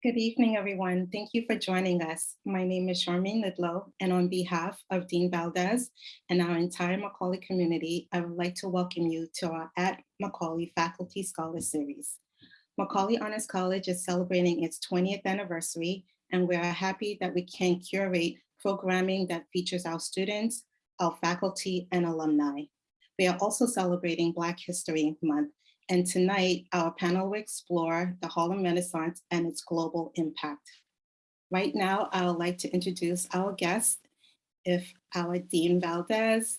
Good evening, everyone. Thank you for joining us. My name is Charmaine Lidlow, and on behalf of Dean Valdez and our entire Macaulay community, I would like to welcome you to our At Macaulay Faculty Scholar Series. Macaulay Honors College is celebrating its 20th anniversary, and we are happy that we can curate programming that features our students, our faculty, and alumni. We are also celebrating Black History Month, and tonight our panel will explore the Harlem Renaissance and its global impact. Right now, I would like to introduce our guests, if our Dean Valdez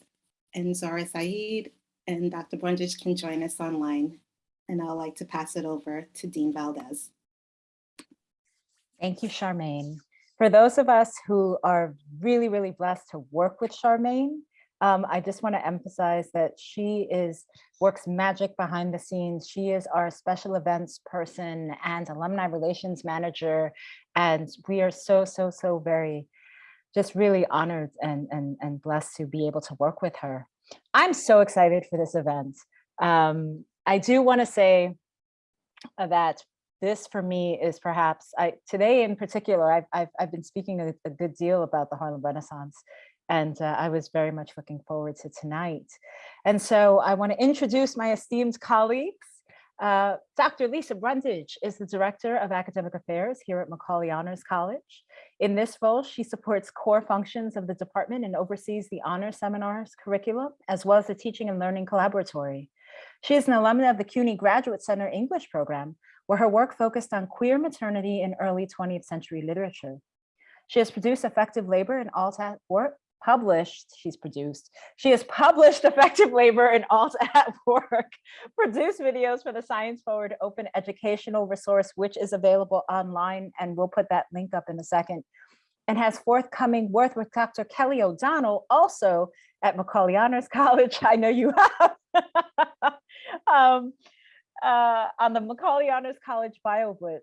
and Zora Saeed and Dr. Brundage can join us online. And I'd like to pass it over to Dean Valdez. Thank you, Charmaine. For those of us who are really, really blessed to work with Charmaine, um, I just want to emphasize that she is works magic behind the scenes. She is our special events person and alumni relations manager. And we are so, so, so very just really honored and, and, and blessed to be able to work with her. I'm so excited for this event. Um, I do want to say that this for me is perhaps I today in particular I've I've, I've been speaking a, a, good deal about the Harlem Renaissance and uh, I was very much looking forward to tonight. And so I want to introduce my esteemed colleagues. Uh, Dr. Lisa Brundage is the Director of Academic Affairs here at Macaulay Honors College. In this role, she supports core functions of the department and oversees the honor seminars curriculum, as well as the teaching and learning collaboratory. She is an alumna of the CUNY Graduate Center English program, where her work focused on queer maternity in early 20th century literature. She has produced affective labor and alt work, published, she's produced, she has published affective labor and alt at work, produced videos for the Science Forward Open Educational Resource, which is available online, and we'll put that link up in a second, and has forthcoming work with Dr. Kelly O'Donnell, also at Macaulay Honors College, I know you have, um, uh, on the Macaulay Honors College BioBlitz.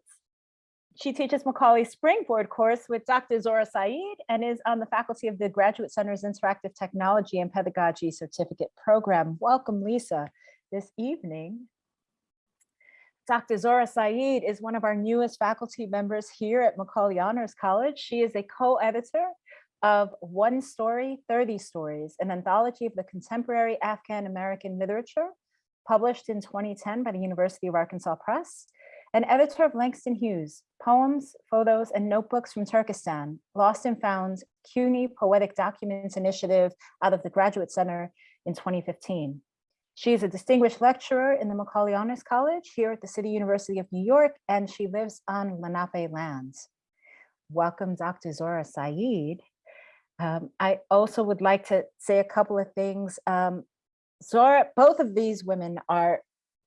She teaches Macaulay Springboard course with Dr. Zora Saeed and is on the faculty of the Graduate Center's Interactive Technology and Pedagogy Certificate Program. Welcome, Lisa, this evening. Dr. Zora Saeed is one of our newest faculty members here at Macaulay Honors College. She is a co-editor of One Story, 30 Stories, an anthology of the contemporary Afghan-American literature published in 2010 by the University of Arkansas Press and editor of Langston Hughes, Poems, Photos, and Notebooks from Turkestan, Lost and Found, CUNY Poetic Documents Initiative out of the Graduate Center in 2015. She is a distinguished lecturer in the Macaulay Honors College here at the City University of New York, and she lives on Lenape lands. Welcome, Dr. Zora Saeed. Um, I also would like to say a couple of things. Um, Zora, both of these women are,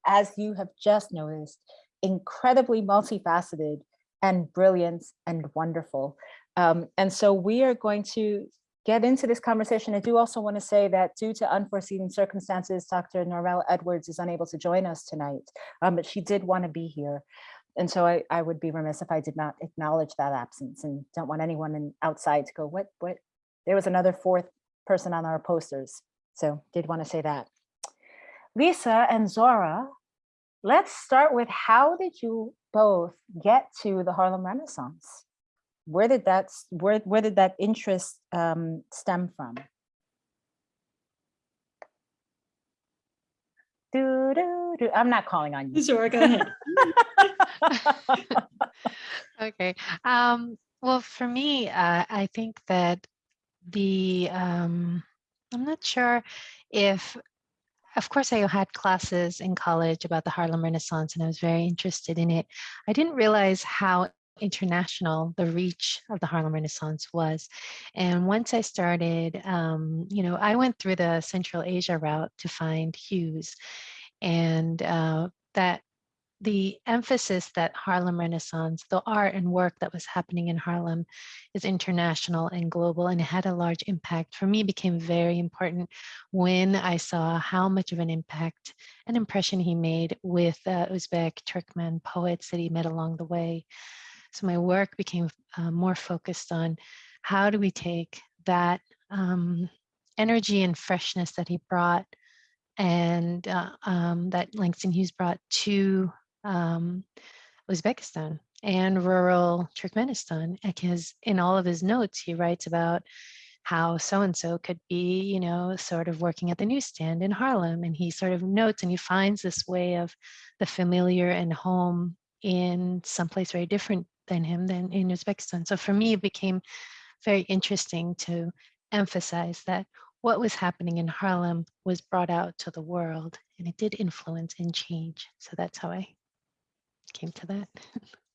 as you have just noticed, incredibly multifaceted and brilliant and wonderful. Um, and so we are going to get into this conversation. I do also want to say that due to unforeseen circumstances, Dr. Norvell Edwards is unable to join us tonight, um, but she did want to be here. And so I, I would be remiss if I did not acknowledge that absence and don't want anyone in, outside to go, what, what? There was another fourth person on our posters. So did want to say that. Lisa and Zora let's start with how did you both get to the Harlem Renaissance? Where did that where where did that interest um, stem from? Do, do, do. I'm not calling on you. Sure, go ahead. okay. Um, well, for me, uh, I think that the um, I'm not sure if of course, I had classes in college about the Harlem Renaissance and I was very interested in it. I didn't realize how international the reach of the Harlem Renaissance was. And once I started, um, you know, I went through the Central Asia route to find Hughes and uh, that the emphasis that Harlem Renaissance, the art and work that was happening in Harlem is international and global and had a large impact for me became very important when I saw how much of an impact and impression he made with uh, Uzbek Turkmen poets that he met along the way. So my work became uh, more focused on how do we take that um, energy and freshness that he brought and uh, um, that Langston Hughes brought to um, Uzbekistan and rural Turkmenistan. Because in all of his notes, he writes about how so-and-so could be, you know, sort of working at the newsstand in Harlem. And he sort of notes and he finds this way of the familiar and home in someplace very different than him than in Uzbekistan. So for me, it became very interesting to emphasize that what was happening in Harlem was brought out to the world and it did influence and change. So that's how I came to that.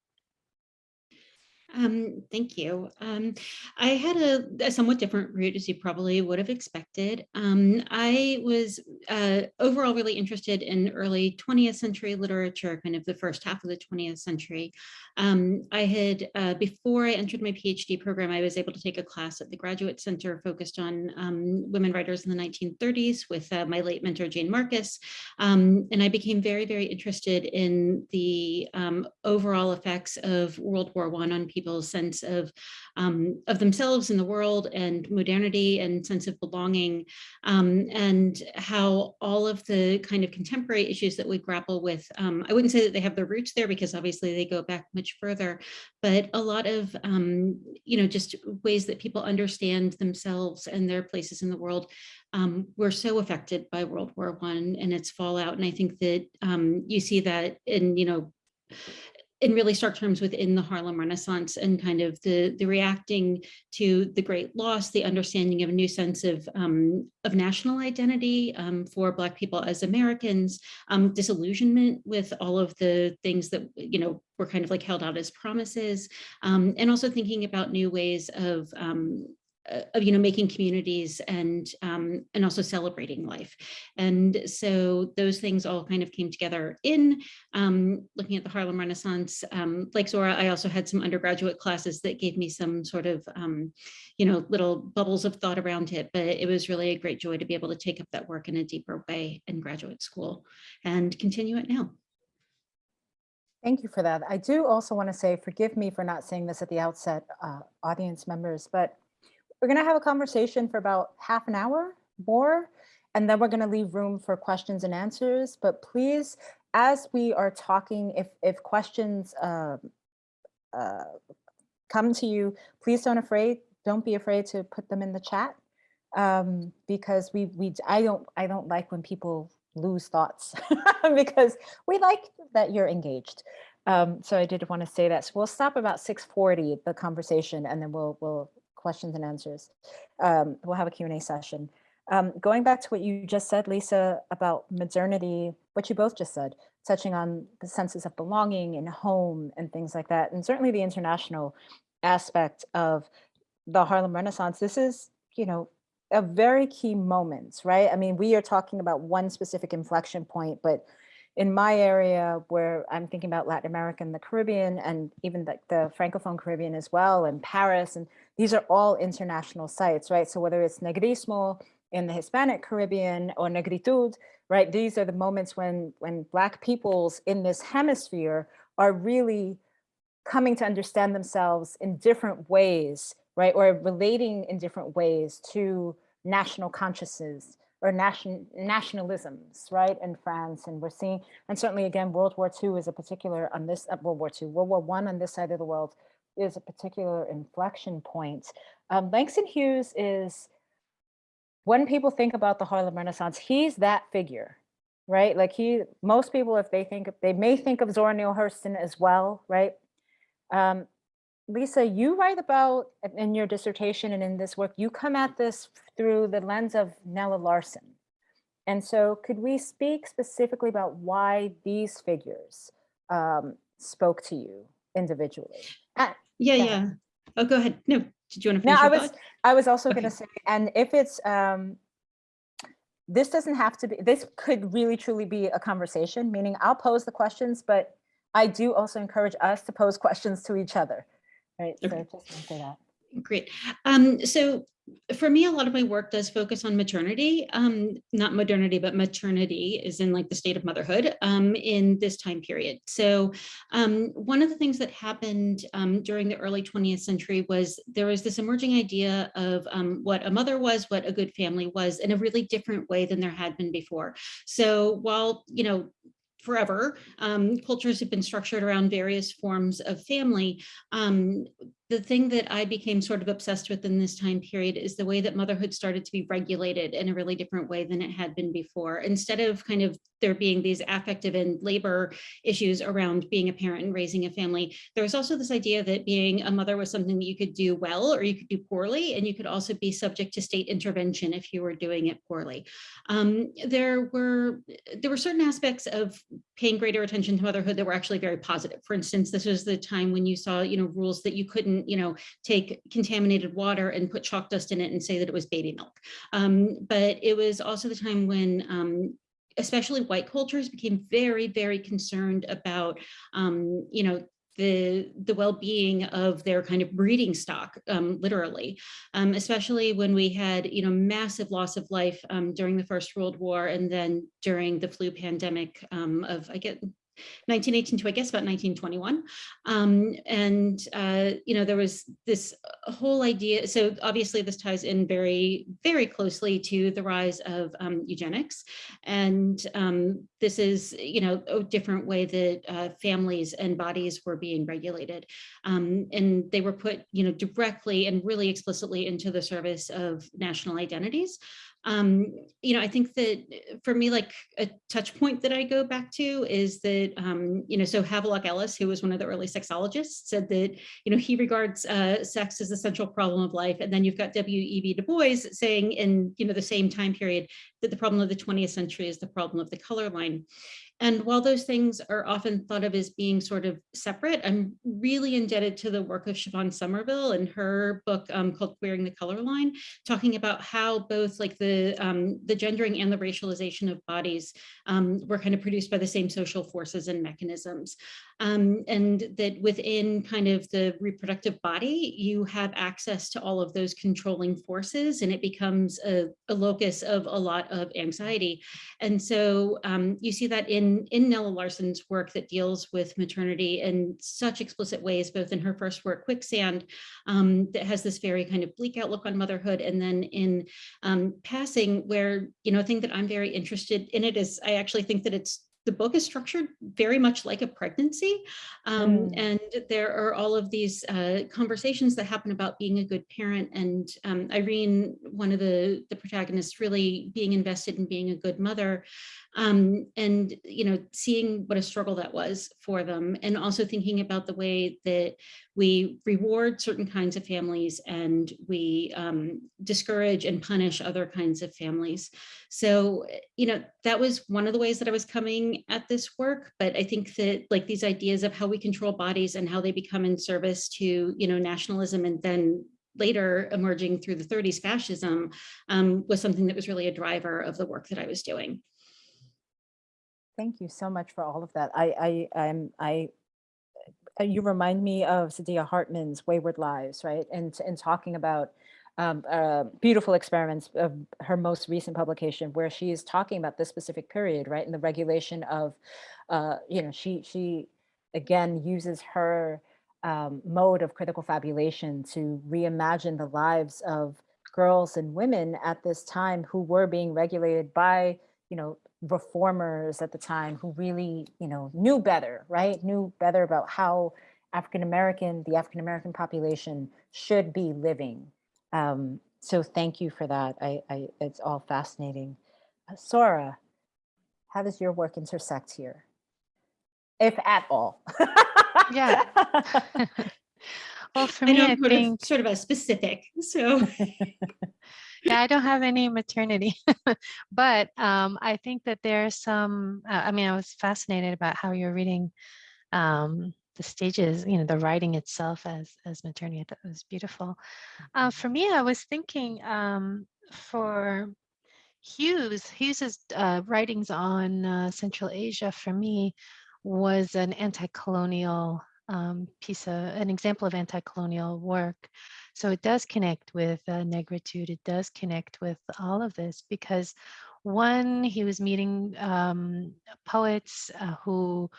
Um, thank you. Um, I had a, a somewhat different route as you probably would have expected. Um, I was uh, overall really interested in early 20th century literature, kind of the first half of the 20th century. Um, I had, uh, before I entered my PhD program, I was able to take a class at the Graduate Center focused on um, women writers in the 1930s with uh, my late mentor, Jane Marcus. Um, and I became very, very interested in the overall effects of World War I on people people's sense of um, of themselves in the world and modernity and sense of belonging um, and how all of the kind of contemporary issues that we grapple with um, I wouldn't say that they have their roots there because obviously they go back much further but a lot of um, you know just ways that people understand themselves and their places in the world um, were so affected by World War One and its fallout. And I think that um, you see that in, you know, in really stark terms within the Harlem Renaissance and kind of the, the reacting to the great loss, the understanding of a new sense of, um, of national identity um, for Black people as Americans, um, disillusionment with all of the things that, you know, were kind of like held out as promises, um, and also thinking about new ways of um, of you know making communities and um, and also celebrating life and so those things all kind of came together in um, looking at the Harlem Renaissance um, like Zora I also had some undergraduate classes that gave me some sort of um, you know little bubbles of thought around it but it was really a great joy to be able to take up that work in a deeper way in graduate school and continue it now. Thank you for that. I do also want to say, forgive me for not saying this at the outset, uh, audience members, but we're going to have a conversation for about half an hour more, and then we're going to leave room for questions and answers. But please, as we are talking, if, if questions uh, uh, come to you, please don't afraid, don't be afraid to put them in the chat um, because we, we, I don't, I don't like when people lose thoughts because we like that you're engaged. Um, so I did want to say that. So we'll stop about 640, the conversation, and then we'll, we'll questions and answers. Um, we'll have a Q&A session. Um, going back to what you just said, Lisa, about modernity, what you both just said, touching on the senses of belonging and home and things like that, and certainly the international aspect of the Harlem Renaissance, this is, you know, a very key moment, right? I mean, we are talking about one specific inflection point, but in my area where I'm thinking about Latin America and the Caribbean and even the, the Francophone Caribbean as well, and Paris, and these are all international sites, right? So whether it's Negrismo in the Hispanic Caribbean or Negritude, right? These are the moments when, when Black peoples in this hemisphere are really coming to understand themselves in different ways, right? Or relating in different ways to national consciousness or nation, nationalisms, right, in France. And we're seeing, and certainly again, World War II is a particular on this, uh, World War II, World War One on this side of the world is a particular inflection point. Um, Langston Hughes is, when people think about the Harlem Renaissance, he's that figure, right? Like he, most people, if they think, they may think of Zora Neale Hurston as well, right? Um, Lisa, you write about in your dissertation and in this work, you come at this through the lens of Nella Larsen. And so could we speak specifically about why these figures um, spoke to you individually? Uh, yeah, yeah. Oh, go ahead. No, did you want to finish No, I was, thought? I was also okay. going to say, and if it's, um, this doesn't have to be, this could really truly be a conversation, meaning I'll pose the questions, but I do also encourage us to pose questions to each other. Right, so just say that. Great. Um, so for me, a lot of my work does focus on maternity, um, not modernity, but maternity is in like the state of motherhood um, in this time period. So um, one of the things that happened um, during the early 20th century was there was this emerging idea of um, what a mother was, what a good family was in a really different way than there had been before. So while, you know, forever. Um, cultures have been structured around various forms of family. Um, the thing that I became sort of obsessed with in this time period is the way that motherhood started to be regulated in a really different way than it had been before. Instead of kind of there being these affective and labor issues around being a parent and raising a family, there was also this idea that being a mother was something that you could do well or you could do poorly, and you could also be subject to state intervention if you were doing it poorly. Um, there were there were certain aspects of paying greater attention to motherhood that were actually very positive. For instance, this was the time when you saw, you know, rules that you couldn't, you know, take contaminated water and put chalk dust in it and say that it was baby milk. Um, but it was also the time when um, especially white cultures became very, very concerned about, um, you know, the the well-being of their kind of breeding stock um, literally um, especially when we had you know massive loss of life um, during the first world war and then during the flu pandemic um, of i get 1918 to I guess about 1921. Um, and, uh, you know, there was this whole idea. So obviously this ties in very, very closely to the rise of um, eugenics. And um, this is, you know, a different way that uh, families and bodies were being regulated. Um, and they were put, you know, directly and really explicitly into the service of national identities um, you know, I think that uh, for me, like a touch point that I go back to is that, um, you know, so Havelock Ellis, who was one of the early sexologists, said that, you know, he regards uh, sex as the central problem of life. And then you've got W.E.B. Du Bois saying in, you know, the same time period that the problem of the 20th century is the problem of the color line. And while those things are often thought of as being sort of separate, I'm really indebted to the work of Siobhan Somerville and her book um, called Queering the Color Line, talking about how both like the, um, the gendering and the racialization of bodies um, were kind of produced by the same social forces and mechanisms. Um, and that within kind of the reproductive body, you have access to all of those controlling forces and it becomes a, a locus of a lot of anxiety. And so um, you see that in, in Nella Larsen's work that deals with maternity in such explicit ways, both in her first work, Quicksand, um, that has this very kind of bleak outlook on motherhood. And then in um, Passing, where, you know, a thing that I'm very interested in it is I actually think that it's the book is structured very much like a pregnancy. Um, Mm. And there are all of these uh, conversations that happen about being a good parent. And um, Irene, one of the, the protagonists, really being invested in being a good mother um, and, you know, seeing what a struggle that was for them. And also thinking about the way that we reward certain kinds of families and we um, discourage and punish other kinds of families. So, you know, that was one of the ways that I was coming at this work. But I think that like these ideas of how we control bodies and how they become in service to, you know, nationalism and then later emerging through the 30s fascism um, was something that was really a driver of the work that I was doing. Thank you so much for all of that. I, I, I'm, I, uh, you remind me of Saidiya Hartman's Wayward Lives, right? And, and talking about um, uh, beautiful experiments of her most recent publication where she is talking about this specific period, right? And the regulation of, uh, you know, she, she again uses her um, mode of critical fabulation to reimagine the lives of girls and women at this time who were being regulated by, you know, reformers at the time who really, you know, knew better, right? Knew better about how African-American, the African-American population should be living. Um, so thank you for that. I, I it's all fascinating. Uh, Zora, how does your work intersect here? If at all. Yeah. well, for I me, know I think, sort of a specific, so. yeah, I don't have any maternity, but um, I think that there's some, uh, I mean, I was fascinated about how you're reading um, the stages, you know, the writing itself as, as maternity. I thought it was beautiful. Uh, for me, I was thinking um, for Hughes, Hughes's uh, writings on uh, Central Asia for me was an anti-colonial um, piece of an example of anti-colonial work. So it does connect with uh, negritude. It does connect with all of this because one, he was meeting um, poets uh, who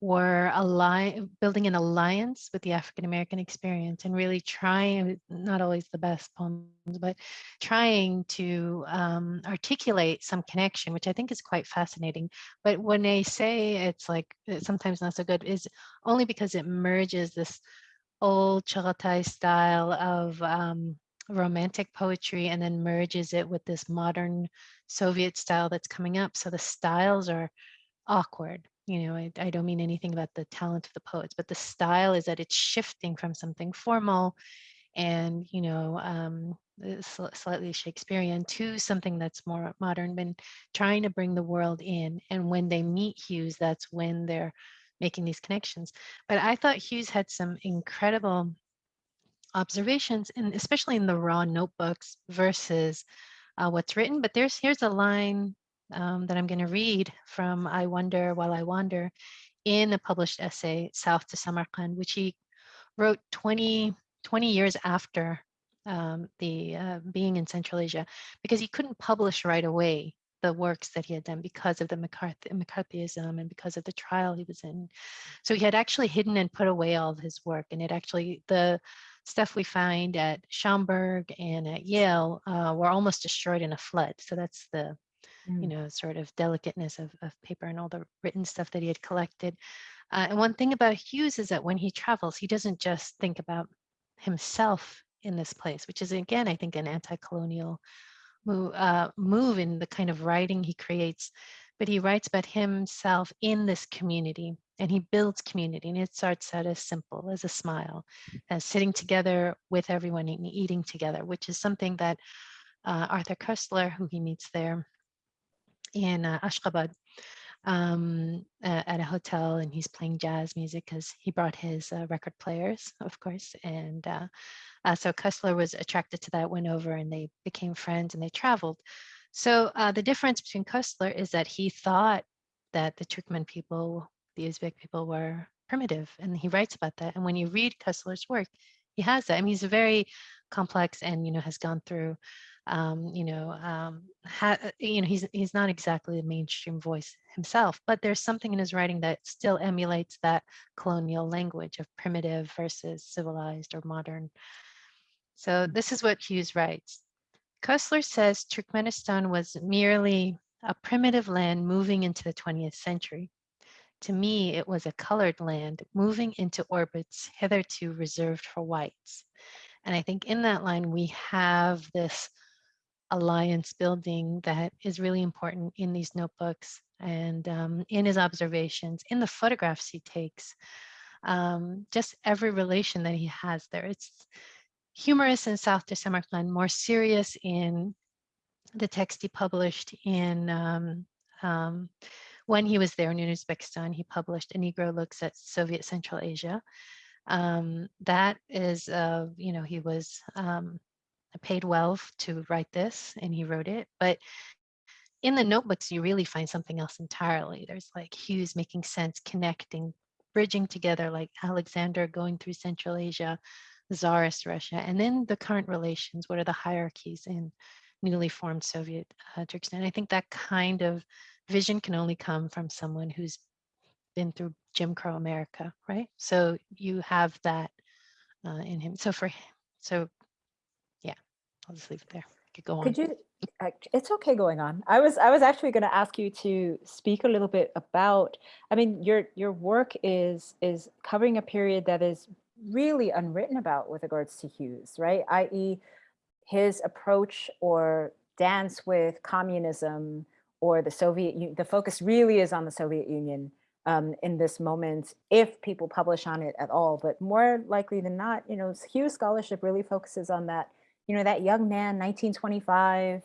were align, building an alliance with the African American experience and really trying, not always the best poems, but trying to um, articulate some connection, which I think is quite fascinating. But when they say it's like it's sometimes not so good, is only because it merges this old Chagatai style of um, romantic poetry and then merges it with this modern Soviet style that's coming up. So the styles are awkward. You know, I, I don't mean anything about the talent of the poets, but the style is that it's shifting from something formal and, you know, um, uh, sl- slightly Shakespearean to something that's more modern, been trying to bring the world in. And when they meet Hughes, that's when they're making these connections. But I thought Hughes had some incredible observations, and especially in the raw notebooks versus uh, what's written. But there's here's a line um, that I'm going to read from I Wonder While I Wander in a published essay, South to Samarkand, which he wrote 20, 20 years after um, the uh, being in Central Asia, because he couldn't publish right away the works that he had done because of the McCarthy, McCarthyism and because of the trial he was in. So he had actually hidden and put away all of his work, and it actually the stuff we find at Schomburg and at Yale uh, were almost destroyed in a flood. So that's the you Mm. know, sort of delicateness of, of paper and all the written stuff that he had collected. Uh, and one thing about Hughes is that when he travels, he doesn't just think about himself in this place, which is again, I think, an anti-colonial move, uh, move in the kind of writing he creates. But he writes about himself in this community, and he builds community. And it starts out as simple as a smile, as sitting together with everyone and eating together, which is something that uh, Arthur Koestler, who he meets there, in uh, Ashgabat um, uh, at a hotel and he's playing jazz music because he brought his uh, record players, of course. And uh, uh, so Koestler was attracted to that, went over and they became friends and they traveled. So uh, the difference between Koestler is that he thought that the Turkmen people, the Uzbek people were primitive and he writes about that. And when you read Koestler's work, he has that. I mean, he's very complex and, you know, has gone through um, you know, um, ha, you know, he's he's not exactly the mainstream voice himself, but there's something in his writing that still emulates that colonial language of primitive versus civilized or modern. So this is what Hughes writes. Koestler says Turkmenistan was merely a primitive land moving into the 20th century. To me, it was a colored land moving into orbits hitherto reserved for whites. And I think in that line, we have this alliance building that is really important in these notebooks and um, in his observations, in the photographs he takes, um, just every relation that he has there. It's humorous in South to Samarkand, more serious in the text he published in um, um, when he was there in Uzbekistan, he published A Negro Looks at Soviet Central Asia. Um, that is, uh, you know, he was um, paid well to write this and he wrote it, but in the notebooks, you really find something else entirely. There's like Hughes making sense, connecting, bridging together, like Alexander going through Central Asia, Tsarist Russia, and then the current relations. What are the hierarchies in newly formed Soviet uh, Turkestan? I think that kind of vision can only come from someone who's been through Jim Crow America, right? So you have that uh, in him. So for h- so, yeah, I'll just leave it there. Could go on. Could you, uh, it's okay going on. I was, I was actually going to ask you to speak a little bit about, I mean, your, your work is, is covering a period that is really unwritten about with regards to Hughes, right? I.e. his approach or dance with communism or the Soviet, U- the focus really is on the Soviet Union um, in this moment, if people publish on it at all, but more likely than not, you know, Hughes scholarship really focuses on that you know, that young man, 1925,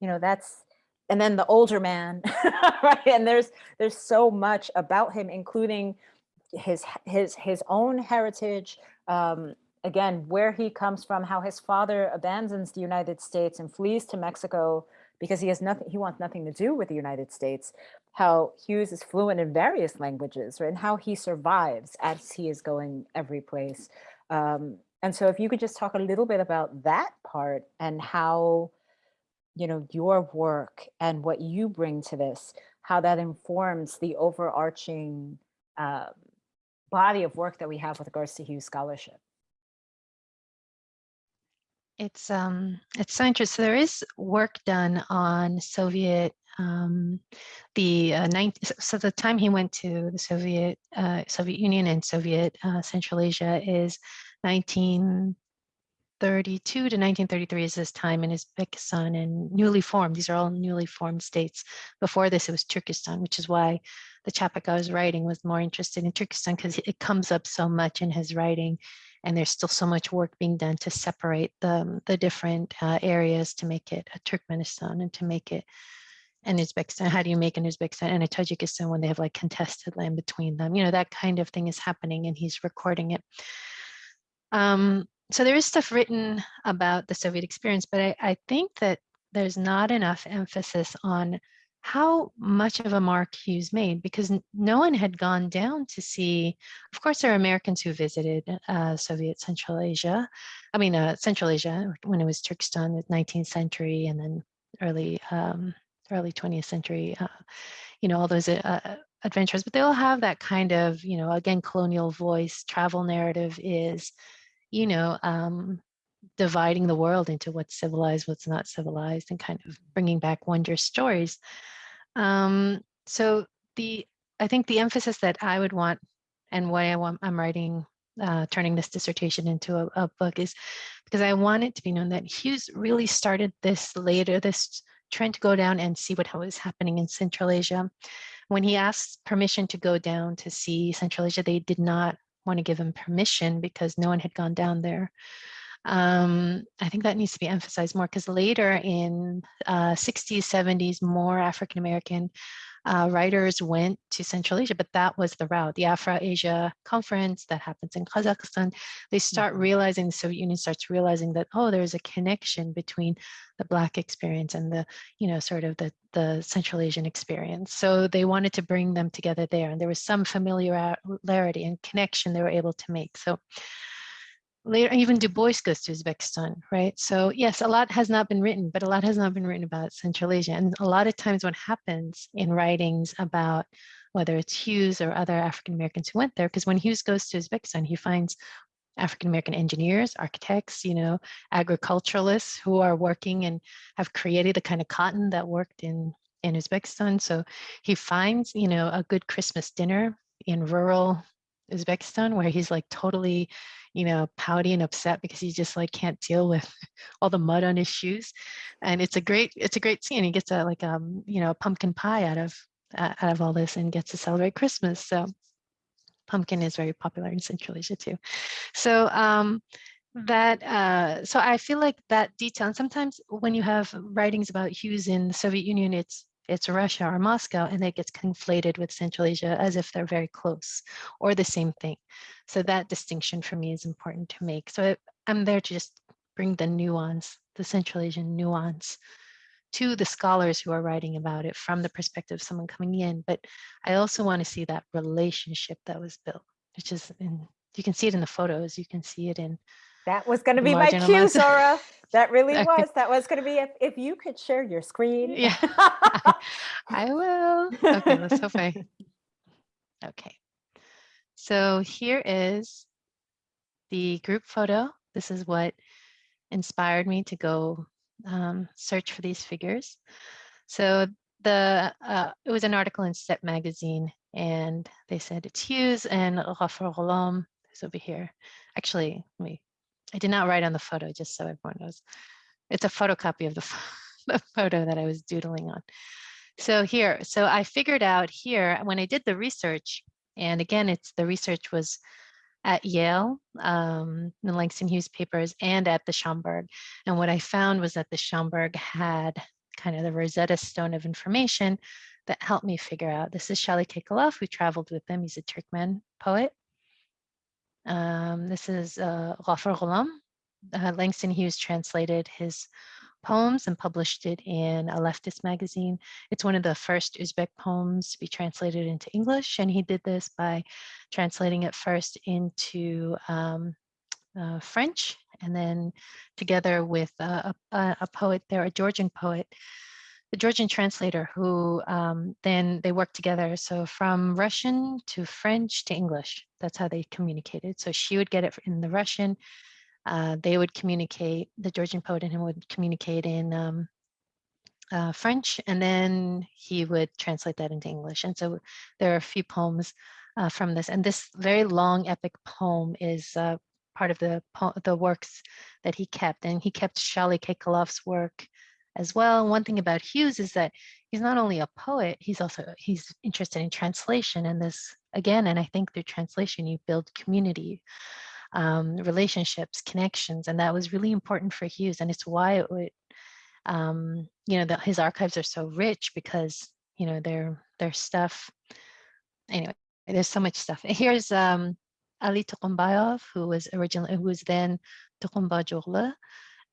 you know, that's, and then the older man, right? And there's, there's so much about him, including his, his, his own heritage, um, again, where he comes from, how his father abandons the United States and flees to Mexico because he has nothing, he wants nothing to do with the United States, how Hughes is fluent in various languages, right? And how he survives as he is going every place. Um, and so if you could just talk a little bit about that part and how, you know, your work and what you bring to this, how that informs the overarching um, body of work that we have with regards to Hughes Scholarship. It's um it's so interesting. There is work done on Soviet um the uh, 19, so- the time he went to the Soviet uh, Soviet Union and Soviet uh, Central Asia is 1932 to 1933 is his time in Uzbekistan and newly formed. These are all newly formed states. Before this, it was Turkestan, which is why the chapbook I was writing was more interested in Turkestan because it comes up so much in his writing and there's still so much work being done to separate the, the different uh, areas to make it a Turkmenistan and to make it an Uzbekistan. How do you make an Uzbekistan and a Tajikistan when they have like contested land between them? You know, that kind of thing is happening and he's recording it. Um, so there is stuff written about the Soviet experience, but I, I think that there's not enough emphasis on how much of a mark Hughes made because no one had gone down to see. Of course, there are Americans who visited uh, Soviet Central Asia. I mean, uh, Central Asia when it was Turkestan, the 19th century, and then early um, early 20th century. Uh, you know, all those uh, adventures, but they all have that kind of, you know, again, colonial voice. Travel narrative is, you know, um, dividing the world into what's civilized, what's not civilized, and kind of bringing back wondrous stories. Um, so the I think the emphasis that I would want and why I want I'm writing uh, turning this dissertation into a, a book is because I want it to be known that Hughes really started this later, this trend to go down and see what was happening in Central Asia. When he asked permission to go down to see Central Asia, they did not want to give him permission because no one had gone down there. Um, I think that needs to be emphasized more because later in uh, 60s, 70s, more African American uh, writers went to Central Asia, but that was the route. The Afro-Asia conference that happens in Kazakhstan, they start Mhm. realizing, the Soviet Union starts realizing that, oh, there's a connection between the Black experience and the, you know, sort of the, the Central Asian experience. So they wanted to bring them together there. And there was some familiarity and connection they were able to make. So later even Du Bois goes to Uzbekistan, right? So yes, a lot has not been written, but a lot has not been written about Central Asia. And a lot of times what happens in writings about whether it's Hughes or other African Americans who went there, because when Hughes goes to Uzbekistan, he finds African American engineers, architects, you know, agriculturalists who are working and have created the kind of cotton that worked in in Uzbekistan. So he finds, you know, a good Christmas dinner in rural Uzbekistan where he's like totally, you know, pouty and upset because he just like can't deal with all the mud on his shoes. And it's a great, it's a great scene. He gets a like um, you know, a pumpkin pie out of uh, out of all this and gets to celebrate Christmas. So pumpkin is very popular in Central Asia too. So um that uh so I feel like that detail and sometimes when you have writings about Hughes in the Soviet Union, it's it's Russia or Moscow, and it gets conflated with Central Asia as if they're very close or the same thing. So that distinction for me is important to make. So I'm there to just bring the nuance, the Central Asian nuance to the scholars who are writing about it from the perspective of someone coming in. But I also want to see that relationship that was built, which is in, you can see it in the photos, you can see it in, That was going to be my cue, Zora. That really Okay. was. That was going to be if, if you could share your screen. Yeah. I will. Okay, let's hope I. Okay. So here is the group photo. This is what inspired me to go um, search for these figures. So the uh, it was an article in Step magazine, and they said it's Hughes and Ghafar Ghulam is over here. Actually, let me. I did not write on the photo, just so everyone knows. It's a photocopy of the, the photo that I was doodling on. So here, so I figured out here when I did the research, and again, it's the research was at Yale, um, the Langston Hughes papers, and at the Schomburg. And what I found was that the Schomburg had kind of the Rosetta Stone of information that helped me figure out. This is Shali Kekalov, who traveled with them. He's a Turkmen poet. Um, this is uh, Ghafar Ghulam. Uh, Langston Hughes translated his poems and published it in a leftist magazine. It's one of the first Uzbek poems to be translated into English, and he did this by translating it first into um, uh, French, and then together with uh, a, a poet there, a Georgian poet, the Georgian translator who um, then they worked together. So from Russian to French to English, that's how they communicated. So she would get it in the Russian. Uh, they would communicate, the Georgian poet and him would communicate in um, uh, French, and then he would translate that into English. And so there are a few poems uh, from this. And this very long epic poem is uh, part of the, the works that he kept. And he kept Shally Kekalov's work as well. One thing about Hughes is that he's not only a poet, he's also he's interested in translation and this again, and I think through translation you build community, um, relationships, connections, and that was really important for Hughes. And it's why it would, um, you know, that his archives are so rich because you know their their stuff. Anyway, there's so much stuff. Here's um, Ali Tukumbayov, who was originally who was then Tukumba Jogla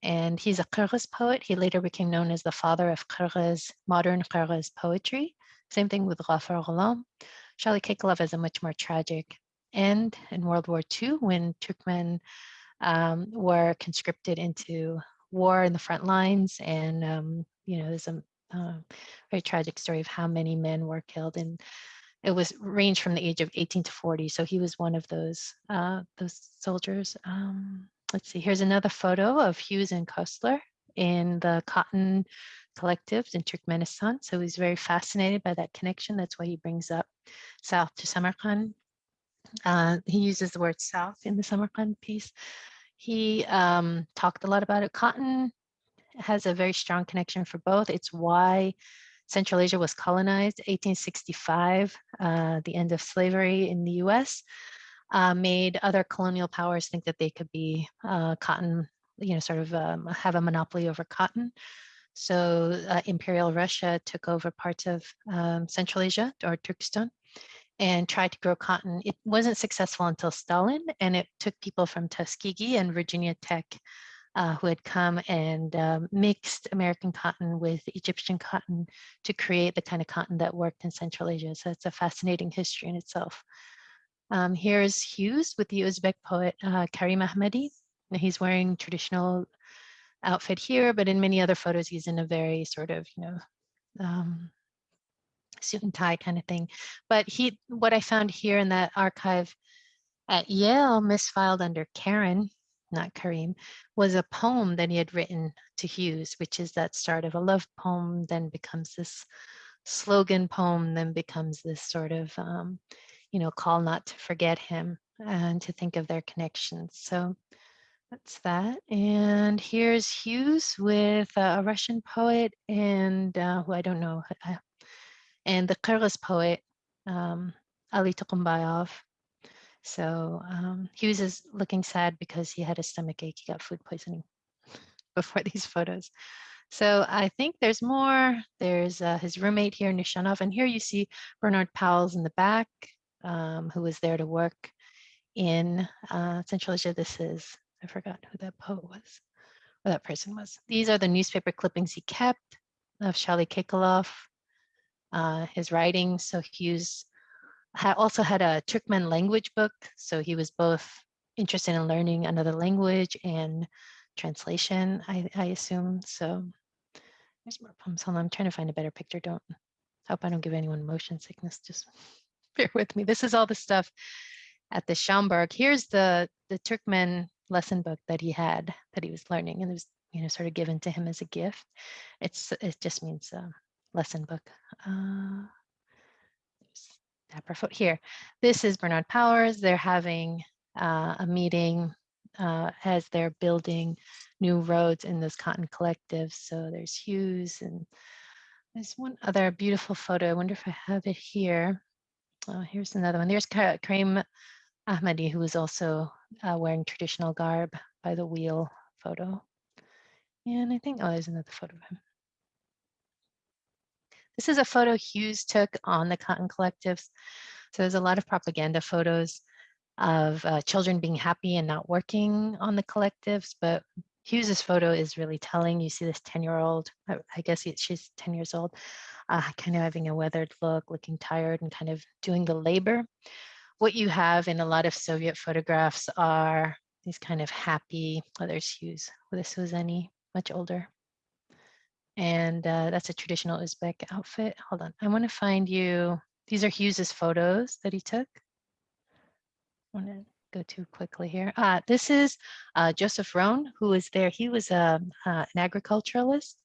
and he's a Kyrgyz poet. He later became known as the father of Kyrgyz, modern Kyrgyz poetry. Same thing with Ghafar Ghulam. Shally Kekalov has a much more tragic end in World War II when Turkmen um, were conscripted into war in the front lines. And, um, you know, there's a uh, very tragic story of how many men were killed. And it was ranged from the age of 18 to 40. So he was one of those, uh, those soldiers. Um, let's see, here's another photo of Hughes and Koestler in the cotton collectives in Turkmenistan. So he's very fascinated by that connection. That's why he brings up south to Samarkand. Uh, he uses the word south in the Samarkand piece. He um, talked a lot about it. Cotton has a very strong connection for both. It's why Central Asia was colonized, 1865, uh, the end of slavery in the US uh, made other colonial powers think that they could be uh, cotton, you know, sort of um, have a monopoly over cotton. So uh, Imperial Russia took over parts of um, Central Asia or Turkestan and tried to grow cotton. It wasn't successful until Stalin, and it took people from Tuskegee and Virginia Tech uh, who had come and um, mixed American cotton with Egyptian cotton to create the kind of cotton that worked in Central Asia. So it's a fascinating history in itself. Um, here's Hughes with the Uzbek poet uh, Karim Ahmadi. He's wearing traditional outfit here, but in many other photos, he's in a very sort of, you know, um, suit and tie kind of thing. But he, what I found here in that archive at Yale, misfiled under Karen, not Karim, was a poem that he had written to Hughes, which is that start of a love poem, then becomes this slogan poem, then becomes this sort of um, you know, call not to forget him and to think of their connections. So that's that. And here's Hughes with a Russian poet and uh, who I don't know, uh, and the Kyrgyz poet, um, Ali Tukumbayov. So um, Hughes is looking sad because he had a stomach ache. He got food poisoning before these photos. So I think there's more. There's uh, his roommate here, Nishanov. And here you see Bernard Powell's in the back um, who was there to work in uh, Central Asia. This is, I forgot who that poet was, or that person was. These are the newspaper clippings he kept of Shali Kekalov, uh, his writings. So Hughes had also had a Turkmen language book. So he was both interested in learning another language and translation, I, I assume. So there's more poems. Hold on, I'm trying to find a better picture. Don't hope I don't give anyone motion sickness. Just bear with me. This is all the stuff at the Schomburg. Here's the, the Turkmen lesson book that he had, that he was learning, and it was, you know, sort of given to him as a gift. It's It just means uh, lesson book. Uh, foot here. This is Bernard Powers. They're having uh, a meeting uh, as they're building new roads in this cotton collectives. So there's Hughes and there's one other beautiful photo. I wonder if I have it here. Oh, here's another one. There's Karim Ahmadi, who is also uh, wearing traditional garb by the wheel photo. And I think, oh, there's another photo of him. This is a photo Hughes took on the Cotton Collectives. So there's a lot of propaganda photos of uh, children being happy and not working on the collectives, but Hughes's photo is really telling. You see this 10 year old, I, guess he, she's 10 years old, uh, kind of having a weathered look, looking tired and kind of doing the labor. What you have in a lot of Soviet photographs are these kind of happy, oh, there's Hughes. Well, this was any much older. And uh, that's a traditional Uzbek outfit. Hold on, I want to find you. These are Hughes's photos that he took. Go too quickly here. Uh, this is uh, Joseph Rohn, who was there. He was um, uh, an agriculturalist,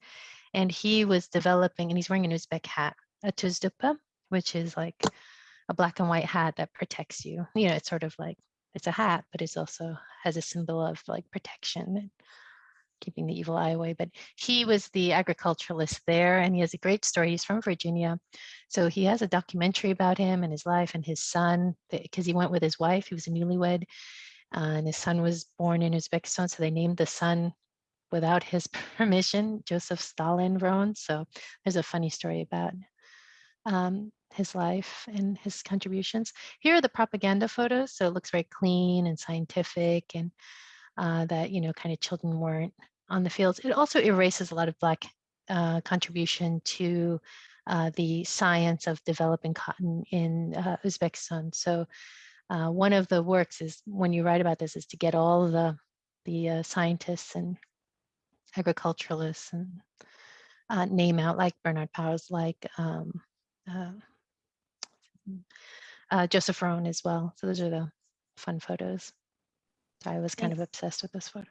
and he was developing, and he's wearing an Uzbek hat, a tuzdupa, which is like a black and white hat that protects you. You know, it's sort of like it's a hat, but it's also has a symbol of like protection keeping the evil eye away. But he was the agriculturalist there, and he has a great story. He's from Virginia, so he has a documentary about him and his life and his son because he went with his wife. He was a newlywed, uh, and his son was born in Uzbekistan, so they named the son without his permission, Joseph Stalin Roane. So there's a funny story about um, his life and his contributions. Here are the propaganda photos. So it looks very clean and scientific and uh, that, you know, kind of children weren't on the fields. It also erases a lot of Black uh, contribution to uh, the science of developing cotton in uh, Uzbekistan. So uh, one of the works is when you write about this is to get all the the uh, scientists and agriculturalists and uh, name out like Bernard Powers, like um, uh, uh, Joseph Roane as well. So those are the fun photos. So I was kind of obsessed with this photo.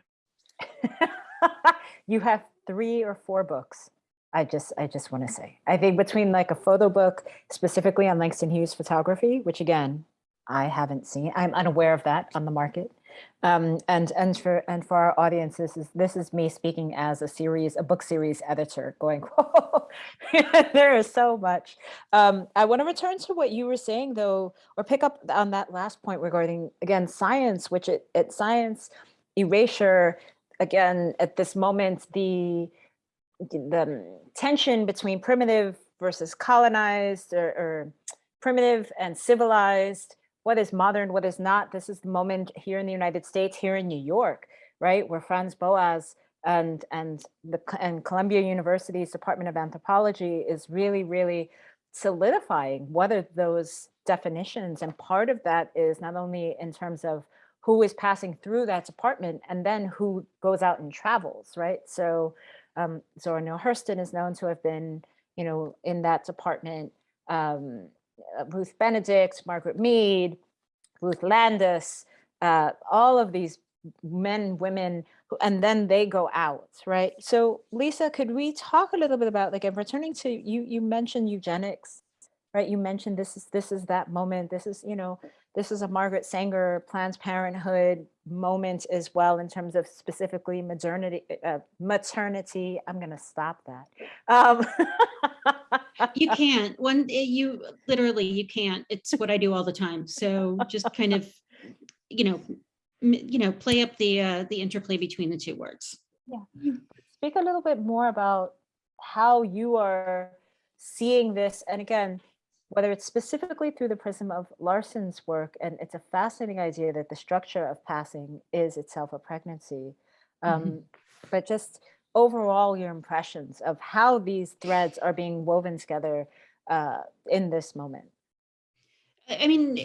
you have three or four books. I just, I just want to say, I think between like a photo book specifically on Langston Hughes photography, which again, I haven't seen, I'm unaware of that on the market. Um, and and for and for our audience, this is this is me speaking as a series, a book series editor, going, Whoa, there is so much. Um, I want to return to what you were saying, though, or pick up on that last point regarding again science, which it, it science erasure again at this moment the the tension between primitive versus colonized or, or primitive and civilized what is modern, what is not. This is the moment here in the United States, here in New York, right, where Franz Boas and and the and Columbia University's Department of Anthropology is really, really solidifying what are those definitions. And part of that is not only in terms of who is passing through that department and then who goes out and travels, right? So um, Zora Neale Hurston is known to have been, you know, in that department. Um, uh, Ruth Benedict, Margaret Mead, Ruth Landes, uh, all of these men, women, and then they go out, right? So Lisa, could we talk a little bit about, like, I'm returning to, you, you mentioned eugenics, right? You mentioned this is, this is that moment, this is, you know, this is a Margaret Sanger Planned Parenthood moment as well in terms of specifically maternity, uh, maternity. I'm going to stop that. Um, you can't. One eh, you literally you can't. It's what i do all the time. So just kind of you know you know play up the uh the interplay between the two words. Yeah. Speak a little bit more about how you are seeing this. And again whether it's specifically through the prism of Larsen's work and it's a fascinating idea that the structure of passing is itself a pregnancy um, mm -hmm. but just overall your impressions of how these threads are being woven together uh, in this moment? I mean,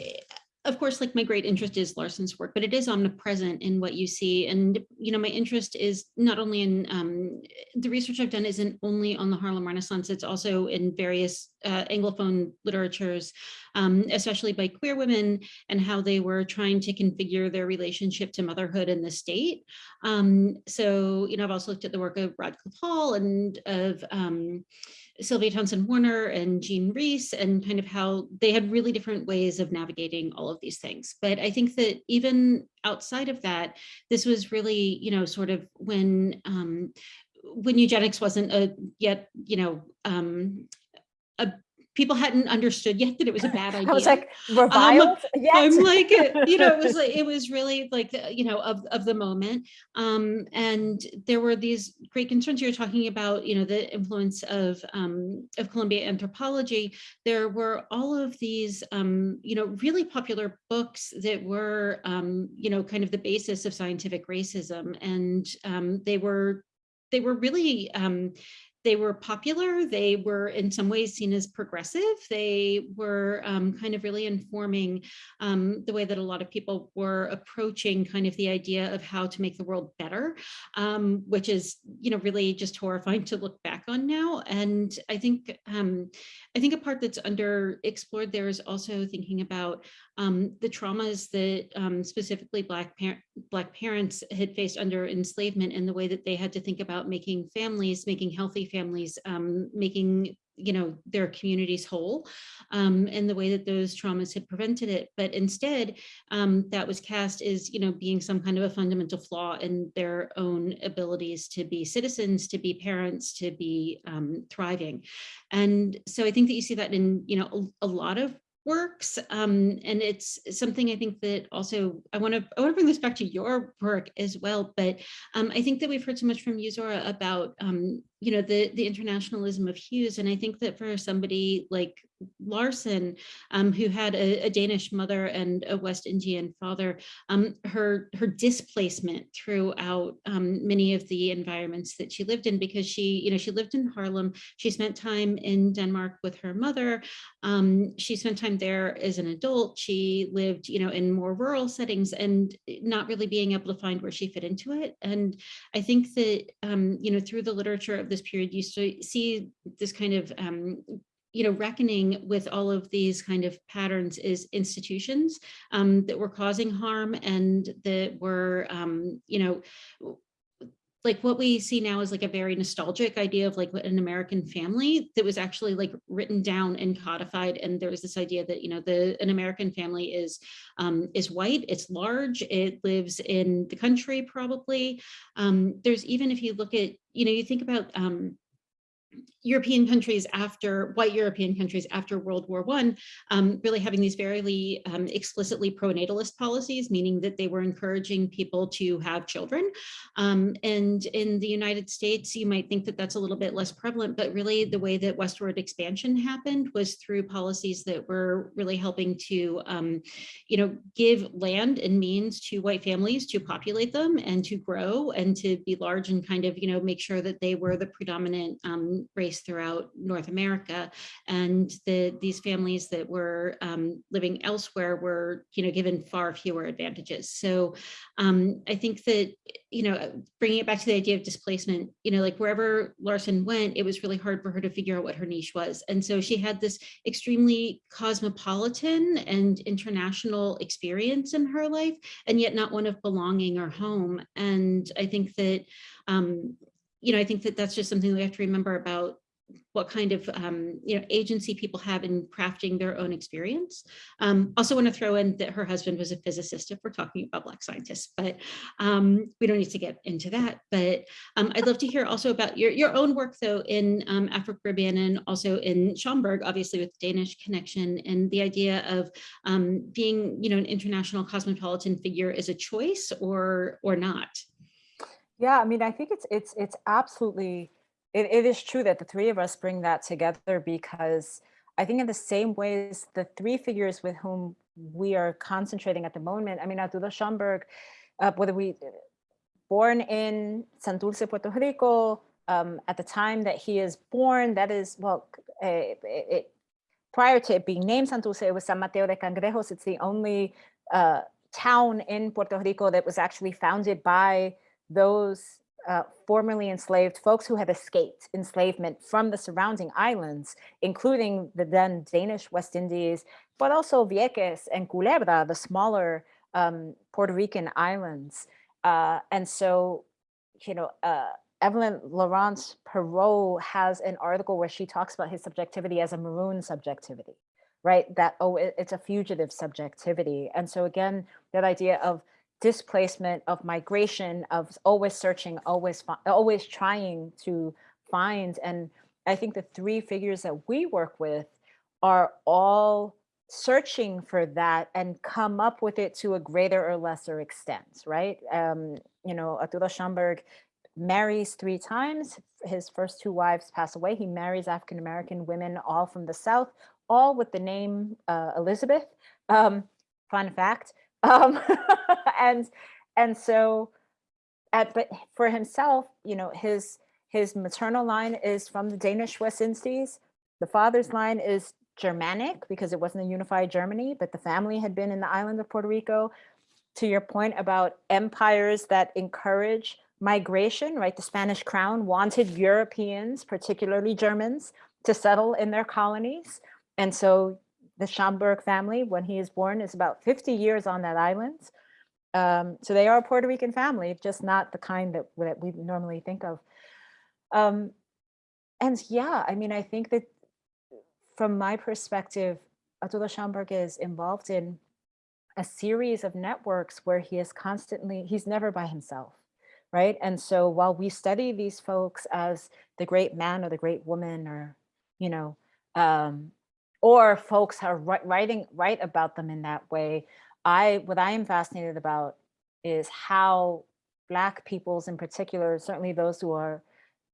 of course, like my great interest is Larsen's work, but it is omnipresent in what you see. And, you know, my interest is not only in um, the research I've done isn't only on the Harlem Renaissance, it's also in various uh, Anglophone literatures, um, especially by queer women and how they were trying to configure their relationship to motherhood in the state. Um, so, you know, I've also looked at the work of Radclyffe Hall and of um, Sylvia Townsend Warner and Jean Rhys and kind of how they had really different ways of navigating all of these things. But I think that even outside of that, this was really, you know, sort of when um, when eugenics wasn't a yet, you know, um, a people hadn't understood yet that it was a bad idea. I was like, reviled? Um, yes. I'm like, you know, it was like, it was really like, the, you know, of, of the moment. Um, and there were these great concerns you're talking about, you know, the influence of, um, of Columbia anthropology. There were all of these, um, you know, really popular books that were, um, you know, kind of the basis of scientific racism. And um, they were, they were really, um, they were popular. They were in some ways seen as progressive. They were um, kind of really informing um, the way that a lot of people were approaching kind of the idea of how to make the world better, um, which is, you know, really just horrifying to look back on now. And I think, um, I think a part that's under explored there is also thinking about um, the traumas that um, specifically Black, Black parents had faced under enslavement and the way that they had to think about making families, making healthy families, um, making you know their communities whole um, and the way that those traumas had prevented it. But instead um, that was cast as you know being some kind of a fundamental flaw in their own abilities to be citizens to be parents to be um, thriving. And so I think that you see that in you know a, a lot of works um, and it's something I think that also I want to I want to bring this back to your work as well but um, I think that we've heard so much from you Zora about um, you know the the internationalism of Hughes. And I think that for somebody like Larsen um, who had a, a, Danish mother and a West Indian father um, her her displacement throughout um, many of the environments that she lived in because she you know she lived in Harlem. She spent time in Denmark with her mother. Um, she spent time there as an adult. She lived you know in more rural settings and not really being able to find where she fit into it. And I think that um, you know through the literature of this period, you see this kind of um, you know, reckoning with all of these kind of patterns is institutions um, that were causing harm and that were, um, you know, like what we see now is like a very nostalgic idea of like an American family that was actually like written down and codified. And there was this idea that, you know, the an American family is um, is white, it's large, it lives in the country probably. Um, there's even if you look at, you know, you think about um, European countries after white European countries after World War One, um, really having these very um, explicitly pro-natalist policies, meaning that they were encouraging people to have children. Um, and in the United States, you might think that that's a little bit less prevalent, but really the way that westward expansion happened was through policies that were really helping to, um, you know, give land and means to white families to populate them and to grow and to be large and kind of, you know, make sure that they were the predominant um, throughout North America. And the, these families that were um, living elsewhere were, you know, given far fewer advantages. So um, I think that, you know, bringing it back to the idea of displacement, you know, like wherever Larsen went, it was really hard for her to figure out what her niche was. And so she had this extremely cosmopolitan and international experience in her life, and yet not one of belonging or home. And I think that, um, you know, I think that that's just something we have to remember about what kind of um, you know agency people have in crafting their own experience. Um, also want to throw in that her husband was a physicist if we're talking about Black scientists, but um, we don't need to get into that. But um, I'd love to hear also about your, your own work though in um, Afro-Caribbean and also in Schomburg, obviously with Danish connection and the idea of um, being you know an international cosmopolitan figure is a choice or or not. Yeah, I mean, I think it's it's it's absolutely it, it is true that the three of us bring that together because I think in the same ways, the three figures with whom we are concentrating at the moment, I mean, Arturo Schomburg, uh, whether we born in San Santurce, Puerto Rico, um, at the time that he is born, that is, well, it, it, prior to it being named Santurce, it was San Mateo de Cangrejos. It's the only uh, town in Puerto Rico that was actually founded by those uh, formerly enslaved folks who had escaped enslavement from the surrounding islands, including the then Danish West Indies, but also Vieques and Culebra, the smaller um, Puerto Rican islands. Uh, and so, you know, uh, Evelyn Laurence Perot has an article where she talks about his subjectivity as a maroon subjectivity, right? That, oh, it, it's a fugitive subjectivity. And so again, that idea of displacement of migration of always searching always always trying to find. And i think the three figures that we work with are all searching for that and come up with it to a greater or lesser extent right? Um you know arturo schomburg marries three times. His first two wives pass away. He marries african-american women all from the south all with the name uh, elizabeth. Um fun fact um, and and so, at, but for himself, you know, his his maternal line is from the Danish West Indies. The father's line is Germanic because it wasn't a unified Germany, but the family had been in the island of Puerto Rico. To your point about empires that encourage migration, right? The Spanish crown wanted Europeans, particularly Germans, to settle in their colonies. And so the Schomburg family, when he is born, is about 50 years on that island. Um, so they are a Puerto Rican family, just not the kind that, that we normally think of. Um, and yeah, I mean, I think that from my perspective, Arturo Schomburg is involved in a series of networks where he is constantly, he's never by himself, right? And so while we study these folks as the great man or the great woman or, you know, um, or folks are writing, write about them in that way, I, what I am fascinated about is how Black peoples in particular, certainly those who are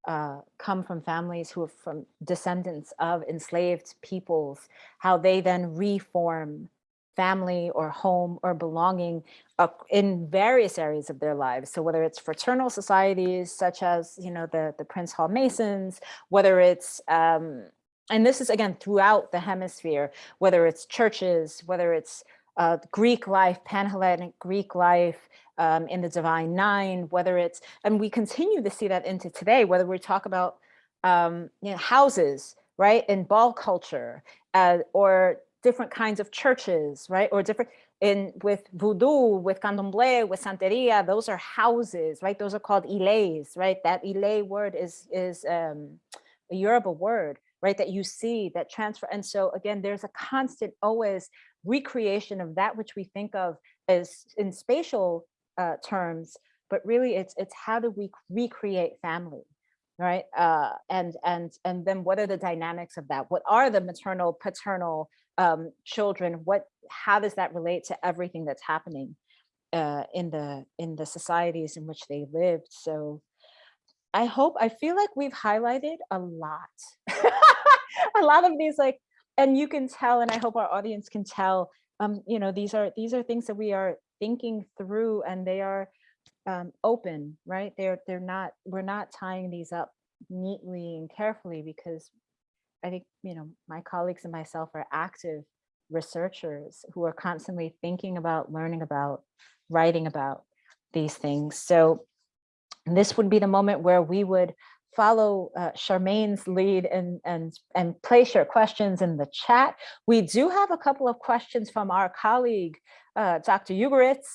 uh, come from families who are from descendants of enslaved peoples, how they then reform family or home or belonging in various areas of their lives. So whether it's fraternal societies, such as, you know, the, the Prince Hall Masons, whether it's, um, and this is again, throughout the hemisphere, whether it's churches, whether it's uh, Greek life, Pan-Hellenic Greek life, um, in the Divine Nine, whether it's, and we continue to see that into today, whether we talk about um, you know, houses, right, in ball culture, uh, or different kinds of churches, right, or different, in with voodoo, with candomblé, with santeria, those are houses, right? Those are called iles, right? That ile word is is um, a Yoruba word, right? That you see that transfer. And so again, there's a constant always recreation of that which we think of as in spatial uh, terms, but really it's it's how do we recreate family, right? Uh, and and and then what are the dynamics of that? What are the maternal, paternal um, children? What how does that relate to everything that's happening uh, in the in the societies in which they lived? So I hope I feel like we've highlighted a lot, a lot of these like, and you can tell, and I hope our audience can tell. Um, you know, these are these are things that we are thinking through and they are um, open, right? They're they're not, we're not tying these up neatly and carefully because I think, you know, my colleagues and myself are active researchers who are constantly thinking about, learning about, writing about these things. So this would be the moment where we would follow uh, Charmaine's lead and, and, and place your questions in the chat. We do have a couple of questions from our colleague, uh, Dr. Ugoretz.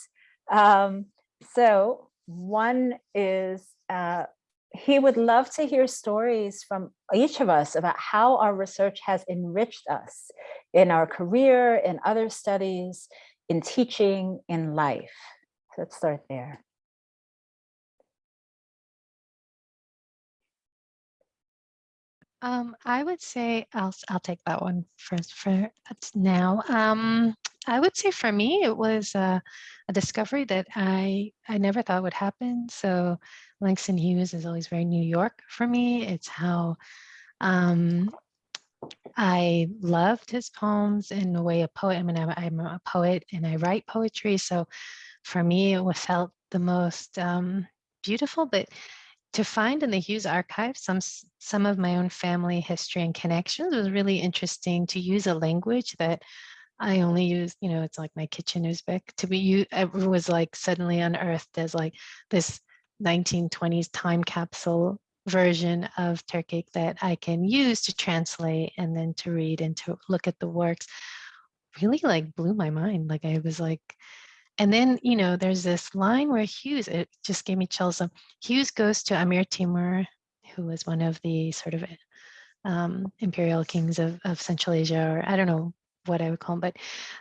Um, so one is, uh, he would love to hear stories from each of us about how our research has enriched us in our career, in other studies, in teaching, in life. So let's start there. Um, I would say I'll I'll take that one first for now. Um, I would say for me it was a, a, discovery that I I never thought would happen. So Langston Hughes is always very New York for me. It's how um, I loved his poems in the way a poet. I mean, I'm, I'm, a poet and I write poetry. So for me, it was felt the most um, beautiful, but to find in the Hughes archive some some of my own family history and connections was really interesting to use a language that I only use, you know, it's like my kitchen Uzbek to be you it was like suddenly unearthed as like this 1920s time capsule version of Turkic that I can use to translate and then to read and to look at the works really like blew my mind. Like I was like, and then, you know, there's this line where Hughes, it just gave me chills. Hughes goes to Amir Timur, who was one of the sort of um, imperial kings of, of Central Asia, or I don't know what I would call him, but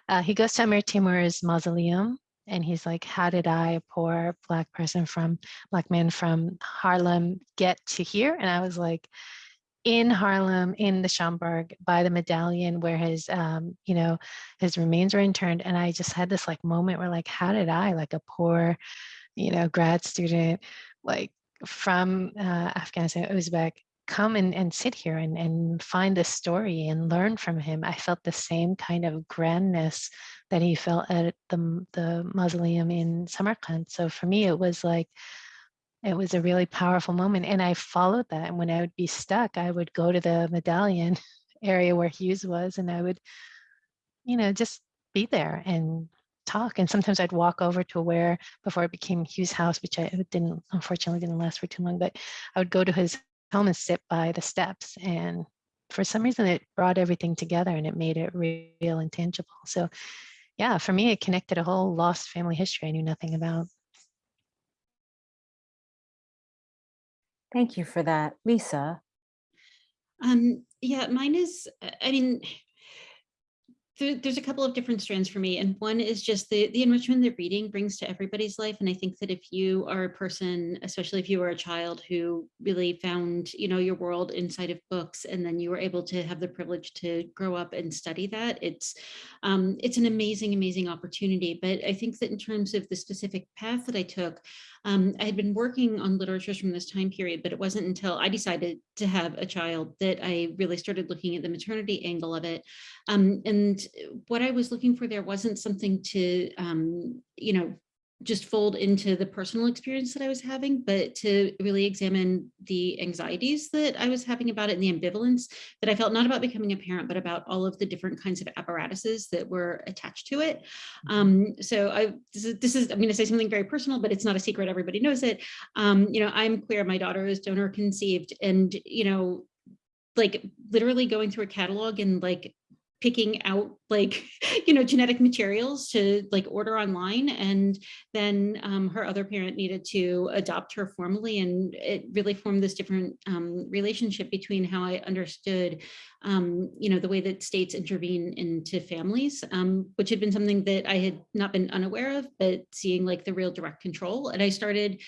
uh, he goes to Amir Timur's mausoleum and he's like, how did I, a poor black person from, black man from Harlem get to here? And I was like, in Harlem, in the Schomburg, by the medallion where his, um, you know, his remains were interned. And I just had this like moment where like, how did I, like a poor, you know, grad student, like from uh, Afghanistan, Uzbek, come and, and sit here and, and find this story and learn from him. I felt the same kind of grandness that he felt at the, the mausoleum in Samarkand. So for me, it was like, it was a really powerful moment. And I followed that. And when I would be stuck, I would go to the medallion area where Hughes was and I would, you know, just be there and talk. And sometimes I'd walk over to where before it became Hughes' house, which I didn't, unfortunately didn't last for too long, but I would go to his home and sit by the steps. And for some reason, it brought everything together and it made it real and tangible. So yeah, for me, it connected a whole lost family history I knew nothing about. Thank you for that, Lisa. Um, yeah, mine is, uh, I mean, there's a couple of different strands for me. And one is just the, the enrichment that reading brings to everybody's life. And I think that if you are a person, especially if you were a child who really found, you know, your world inside of books, and then you were able to have the privilege to grow up and study that, it's, um, it's an amazing, amazing opportunity. But I think that in terms of the specific path that I took, um, I had been working on literatures from this time period, but it wasn't until I decided to have a child that I really started looking at the maternity angle of it. Um, and what I was looking for there wasn't something to, um, you know, just fold into the personal experience that I was having, but to really examine the anxieties that I was having about it and the ambivalence that I felt not about becoming a parent, but about all of the different kinds of apparatuses that were attached to it. Um, so I, this is, this is, I'm going to say something very personal, but it's not a secret. Everybody knows it. Um, you know, I'm queer. My daughter is donor conceived and, you know, like literally going through a catalog and like picking out like, you know, genetic materials to like order online. And then um, her other parent needed to adopt her formally. And it really formed this different um, relationship between how I understood, um, you know, the way that states intervene into families, um, which had been something that I had not been unaware of, but seeing like the real direct control. And I started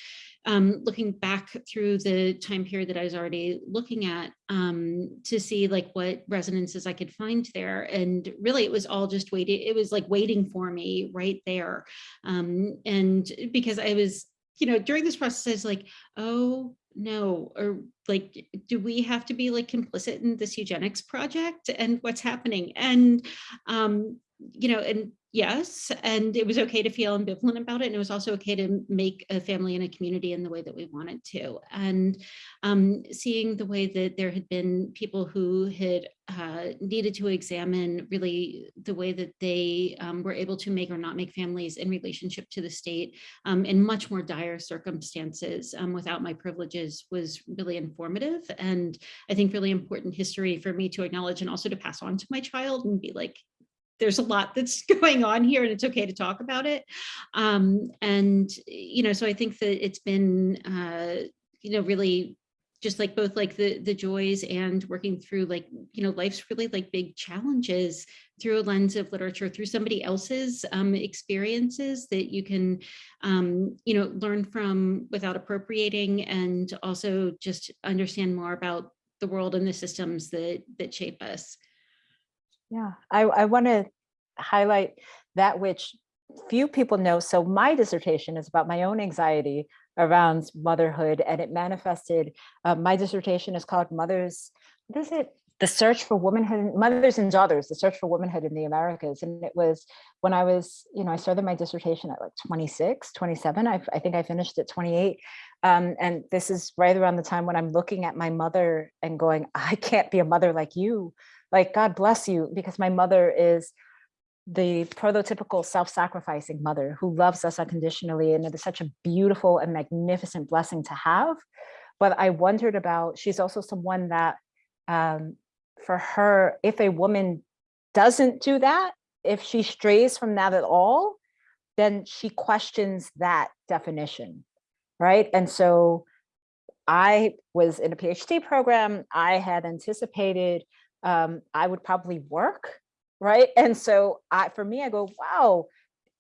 um, looking back through the time period that I was already looking at um, to see like what resonances I could find there. And really it was all just waiting. It was like waiting for me right there. Um, and because I was, you know, during this process, I was like, oh no, or like, do we have to be like complicit in this eugenics project and what's happening? And, um, you know, and yes, and it was okay to feel ambivalent about it. And it was also okay to make a family and a community in the way that we wanted to. And um, seeing the way that there had been people who had uh, needed to examine really the way that they um, were able to make or not make families in relationship to the state um, in much more dire circumstances um, without my privileges was really informative. And I think really important history for me to acknowledge and also to pass on to my child and be like, there's a lot that's going on here and it's okay to talk about it. Um, and, you know, so I think that it's been, uh, you know, really just like both like the the joys and working through like, you know, life's really like big challenges through a lens of literature, through somebody else's um, experiences that you can, um, you know, learn from without appropriating and also just understand more about the world and the systems that that shape us. Yeah, I, I want to highlight that which few people know. So my dissertation is about my own anxiety around motherhood and it manifested, uh, my dissertation is called Mothers, what is it? The Search for Womanhood, Mothers and Daughters, the Search for Womanhood in the Americas. And it was when I was, you know, I started my dissertation at like 26, 27, I, I think I finished at 28. Um, and this is right around the time when I'm looking at my mother and going, I can't be a mother like you like God bless you, because my mother is the prototypical self-sacrificing mother who loves us unconditionally. And it is such a beautiful and magnificent blessing to have. But I wondered about, she's also someone that um, for her, if a woman doesn't do that, if she strays from that at all, then she questions that definition, right? And so I was in a PhD program, I had anticipated um, I would probably work, right? And so I, for me, I go, wow,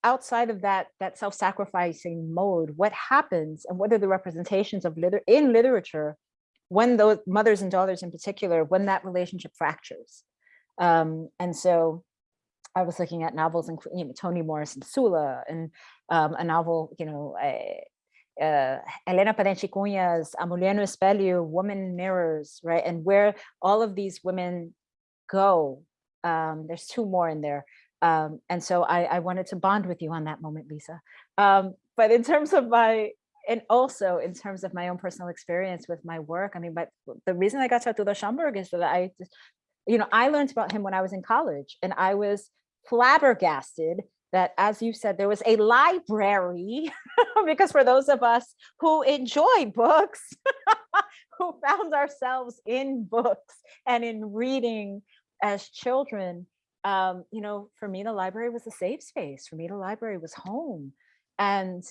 outside of that, that self-sacrificing mode, what happens and what are the representations of liter in literature when those mothers and daughters in particular, when that relationship fractures. Um, and so I was looking at novels, including you know, Toni Morrison Sula and um, a novel, you know, uh, Helena Parente Cunha's A Mulher no Espelho, Woman Mirrors, right? And where all of these women go. Um, there's two more in there. Um, and so I, I, wanted to bond with you on that moment, Lisa. Um, but in terms of my and also in terms of my own personal experience with my work, I mean, but the reason I got to Arturo Schomburg is that I, just, you know, I learned about him when I was in college and I was flabbergasted that, as you said, there was a library because for those of us who enjoy books, who found ourselves in books and in reading as children, um, you know, for me, the library was a safe space. For me, the library was home. And,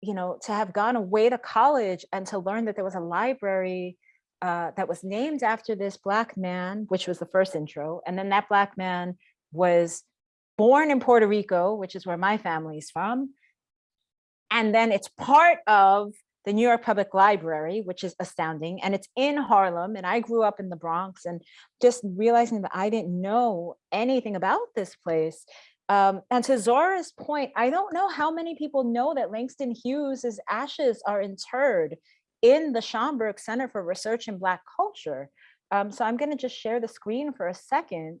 you know, to have gone away to college and to learn that there was a library uh, that was named after this Black man, which was the first intro. And then that Black man was born in Puerto Rico, which is where my family is from. And then it's part of the New York Public Library, which is astounding. And it's in Harlem. And I grew up in the Bronx and just realizing that I didn't know anything about this place. Um, and to Zora's point, I don't know how many people know that Langston Hughes's ashes are interred in the Schomburg Center for Research in Black Culture. Um, so I'm going to just share the screen for a second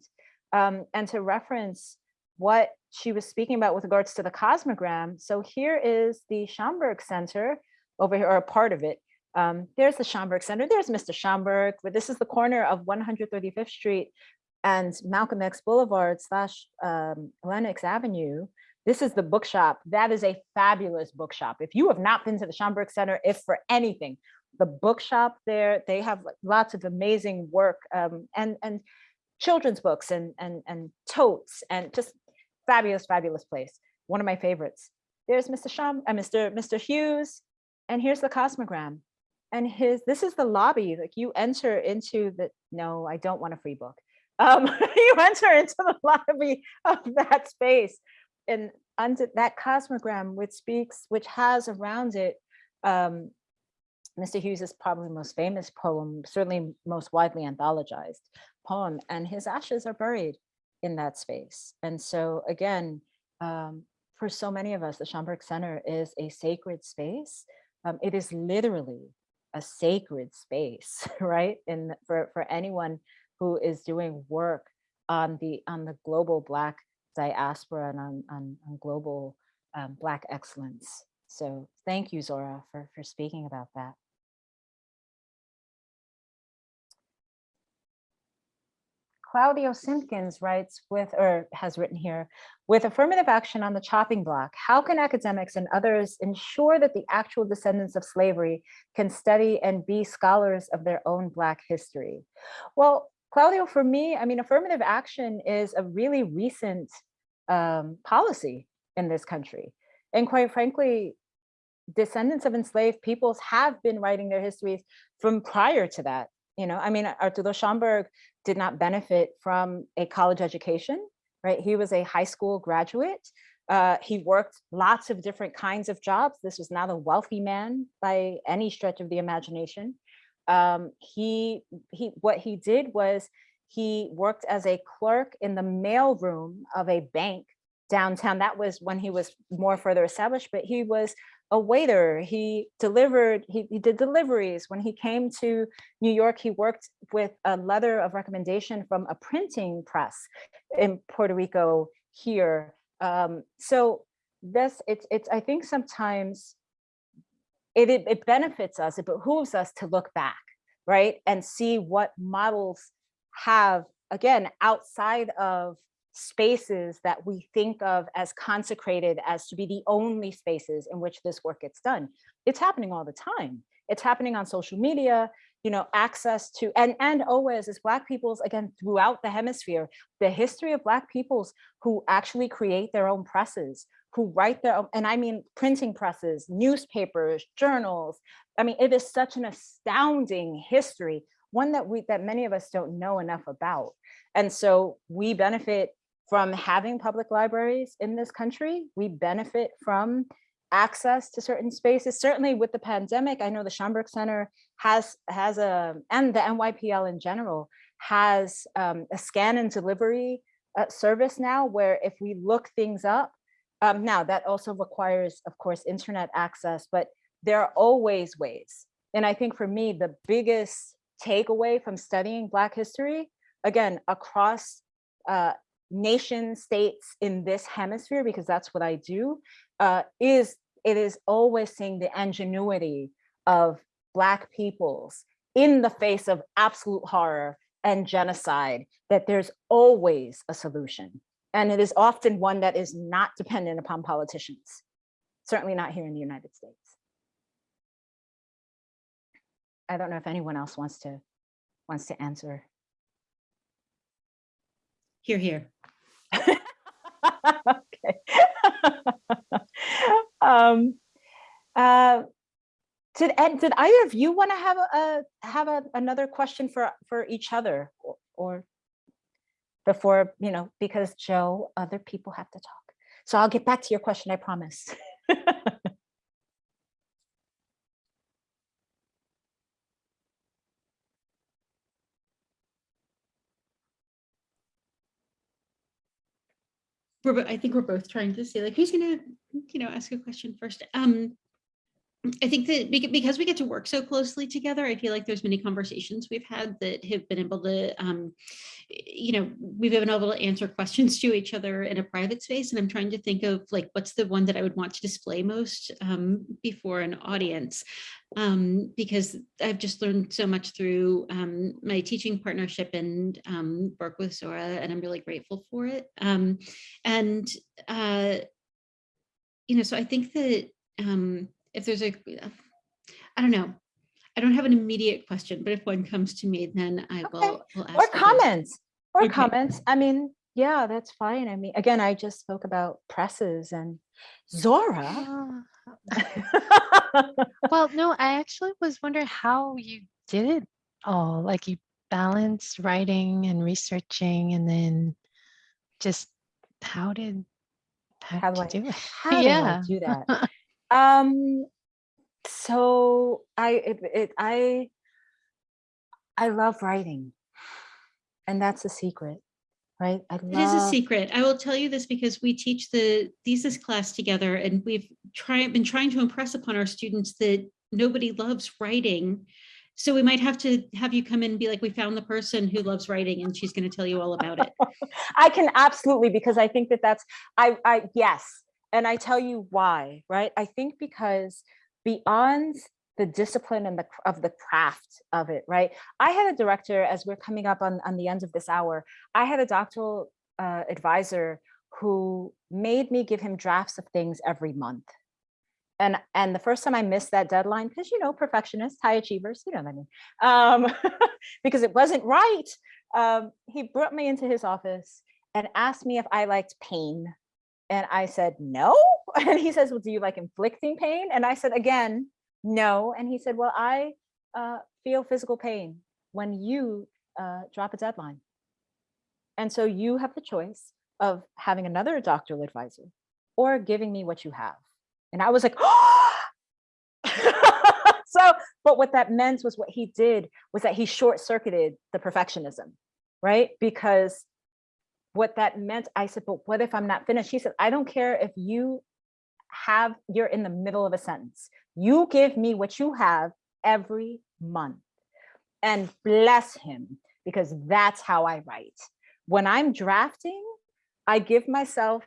um, and to reference what she was speaking about with regards to the cosmogram. So here is the Schomburg Center over here, or a part of it. Um, there's the Schomburg Center. There's Mr. Schomburg, but this is the corner of 135th Street and Malcolm X Boulevard slash um, Lenox Avenue. This is the bookshop. That is a fabulous bookshop. If you have not been to the Schomburg Center, if for anything, the bookshop there, they have lots of amazing work um, and, and children's books and, and, and totes and just fabulous, fabulous place. One of my favorites. There's Mr. Shum, uh, Mr. Mr. Hughes, and here's the Cosmogram. And his, this is the lobby, like you enter into the, no, I don't want a free book. Um, you enter into the lobby of that space and under that Cosmogram, which speaks, which has around it, um, Mr. Hughes' is probably most famous poem, certainly most widely anthologized poem, and his ashes are buried in that space. And so again, um, for so many of us, the Schomburg Center is a sacred space. Um, it is literally a sacred space, right? And for, for anyone who is doing work on the on the global Black diaspora and on, on, on global um, Black excellence. So thank you, Zora, for, for speaking about that. Claudio Simpkins writes with, or has written here, with affirmative action on the chopping block, how can academics and others ensure that the actual descendants of slavery can study and be scholars of their own Black history? Well, Claudio, for me, I mean, affirmative action is a really recent um, policy in this country. And quite frankly, descendants of enslaved peoples have been writing their histories from prior to that. You know, I mean, Arturo Schomburg did not benefit from a college education, right? He was a high school graduate. Uh, he worked lots of different kinds of jobs. This was not a wealthy man by any stretch of the imagination. Um, he, he, what he did was he worked as a clerk in the mailroom of a bank downtown. That was when he was more further established, but he was a waiter. He delivered, he, he did deliveries. When he came to New York, he worked with a letter of recommendation from a printing press in Puerto Rico here. Um, so this, it's, it's, I think sometimes it, it, it benefits us, it behooves us to look back, right? And see what models have, again, outside of spaces that we think of as consecrated as to be the only spaces in which this work gets done. It's happening all the time. It's happening on social media, you know, access to, and, and always as Black peoples, again, throughout the hemisphere, the history of Black peoples who actually create their own presses, who write their own, and I mean printing presses, newspapers, journals. I mean, it is such an astounding history, one that we, that many of us don't know enough about. And so we benefit from having public libraries in this country. We benefit from access to certain spaces. Certainly with the pandemic, I know the Schomburg Center has, has a, and the NYPL in general, has um, a scan and delivery uh, service now where if we look things up, um, now that also requires, of course, internet access, but there are always ways. And I think for me, the biggest takeaway from studying Black history, again, across uh, nation states in this hemisphere, because that's what I do, uh, is it is always seeing the ingenuity of Black peoples in the face of absolute horror and genocide, that there's always a solution. And it is often one that is not dependent upon politicians, certainly not here in the United States. I don't know if anyone else wants to wants to answer. Here, here. okay. um, uh, did and did either of you want to have a, have a, another question for for each other or, or before you know because Joe, other people have to talk. So I'll get back to your question. I promise. We're, I think we're both trying to say like, who's gonna, you know, ask a question first? Um, I think that because we get to work so closely together, I feel like there's many conversations we've had that have been able to, um, you know, we've been able to answer questions to each other in a private space. And I'm trying to think of like, what's the one that I would want to display most um, before an audience? Um, because I've just learned so much through um, my teaching partnership and um, work with Zora, and I'm really grateful for it. Um, and, uh, you know, so I think that if there's a, I don't know, I don't have an immediate question, but if one comes to me, then I will. will ask or comments or Okay. comments. I mean, yeah, that's fine. I mean, again, I just spoke about presses and Zora. Well, no, I actually was wondering how you did it all. Like you balanced writing and researching, and then just how did how, How do you do it? How Yeah. do I do that? um, so I, it, it, I, I love writing, and that's a secret, right? I It is a secret. I will tell you this because we teach the thesis class together and we've tried, been trying to impress upon our students that nobody loves writing. So we might have to have you come in and be like, we found the person who loves writing and she's going to tell you all about it. I can absolutely because I think that that's I I yes, and I tell you why, right? I think because beyond the discipline and the of the craft of it, right? I had a director as we're coming up on on the end of this hour. I had a doctoral uh, advisor who made me give him drafts of things every month. And and the first time I missed that deadline, because you know, perfectionists, high achievers, you know what I mean, um, because it wasn't right um, he brought me into his office and asked me if I liked pain. And I said, no. And he says, well, do you like inflicting pain? And I said, again, no. And he said, well, I uh, feel physical pain when you uh, drop a deadline. And so you have the choice of having another doctoral advisor or giving me what you have. And I was like, oh! so, but what that meant was what he did was that he short circuited the perfectionism, right? Because what that meant, I said, but what if I'm not finished? He said, I don't care if you have, you're in the middle of a sentence. You give me what you have every month and bless him because that's how I write. When I'm drafting, I give myself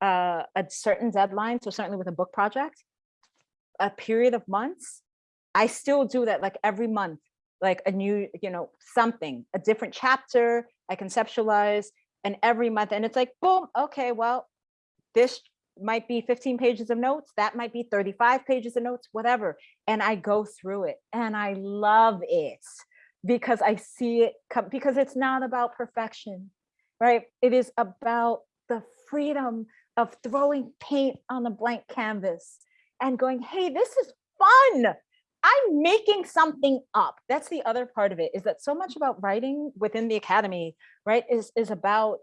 uh, a certain deadline. So certainly with a book project, a period of months, I still do that like every month, like a new, you know, something, a different chapter, I conceptualize and every month, and it's like, boom, okay, well, this might be 15 pages of notes, that might be 35 pages of notes, whatever. And I go through it and I love it because I see it come, because it's not about perfection, right? It is about the freedom of throwing paint on a blank canvas and going, hey, this is fun. I'm making something up. That's the other part of it is that so much about writing within the academy, right, is, is about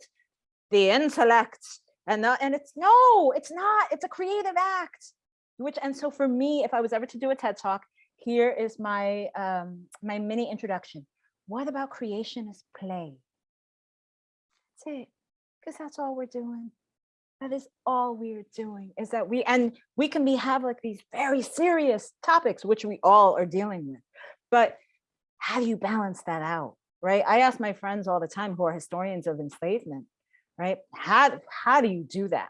the intellect and the, and it's no, it's not, it's a creative act. Which, and so for me, if I was ever to do a TED talk, here is my, um, my mini introduction. What about creation is play? That's it, because that's all we're doing. That is all we're doing is that we, and we can be have like these very serious topics, which we all are dealing with. But how do you balance that out? Right. I ask my friends all the time who are historians of enslavement, right? How, how do you do that?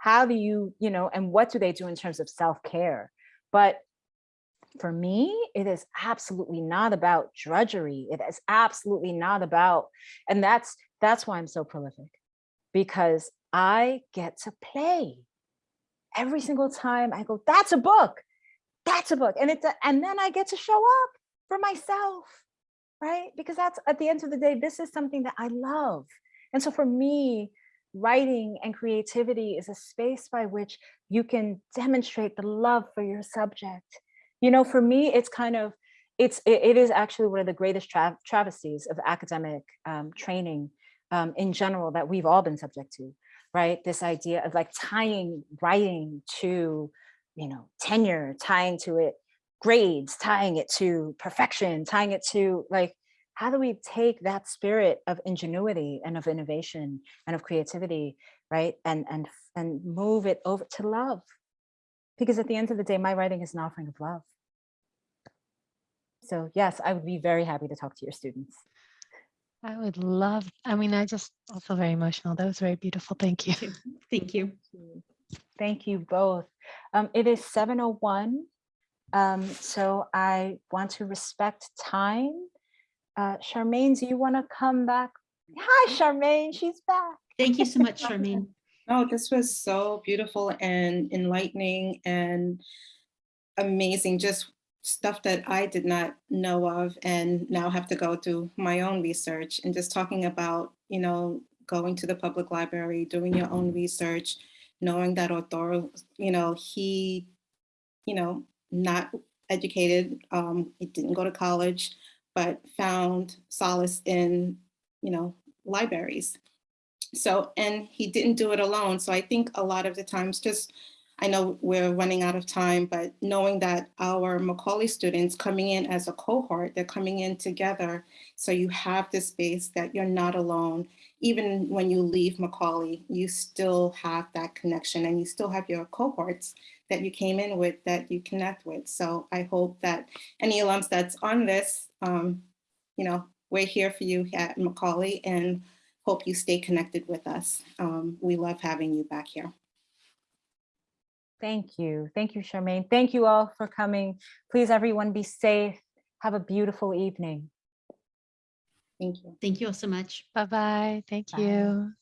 how do you, you know, and what do they do in terms of self-care? But for me, it is absolutely not about drudgery. It is absolutely not about, and that's that's why I'm so prolific, because I get to play. Every single time I go, that's a book, that's a book. And it's and then I get to show up for myself, right? Because that's at the end of the day, this is something that I love. And so for me, writing and creativity is a space by which you can demonstrate the love for your subject. You know, for me, it's kind of, it's, it, it is actually one of the greatest tra travesties of academic um, training um, in general that we've all been subject to, right? This idea of like tying writing to, you know, tenure, tying to it grades, tying it to perfection, tying it to like, how do we take that spirit of ingenuity and of innovation and of creativity, right? And, and, and move it over to love. Because at the end of the day, my writing is an offering of love. So yes, I would be very happy to talk to your students. I would love, I mean, I just I feel very emotional. That was very beautiful. Thank you. Thank you. Thank you both. Um, it is 7.01. Um, so I want to respect time. Uh, Charmaine, do you want to come back? Hi, Charmaine, she's back. Thank you so much, Charmaine. Oh, this was so beautiful and enlightening and amazing. Just stuff that I did not know of and now have to go do my own research and just talking about, you know, going to the public library, doing your own research, knowing that Arturo, you know, he, you know, not educated, um, he didn't go to college, but found solace in, you know, libraries. So, and he didn't do it alone. So I think a lot of the times just, I know we're running out of time, but knowing that our Macaulay students coming in as a cohort, they're coming in together. So you have this space that you're not alone. Even when you leave Macaulay, you still have that connection and you still have your cohorts that you came in with that you connect with. So I hope that any alums that's on this, um, you know, we're here for you at Macaulay and hope you stay connected with us. Um, we love having you back here. Thank you. Thank you, Charmaine. Thank you all for coming. Please, everyone, be safe. Have a beautiful evening. Thank you. Thank you all so much. Bye-bye. Thank Bye. you.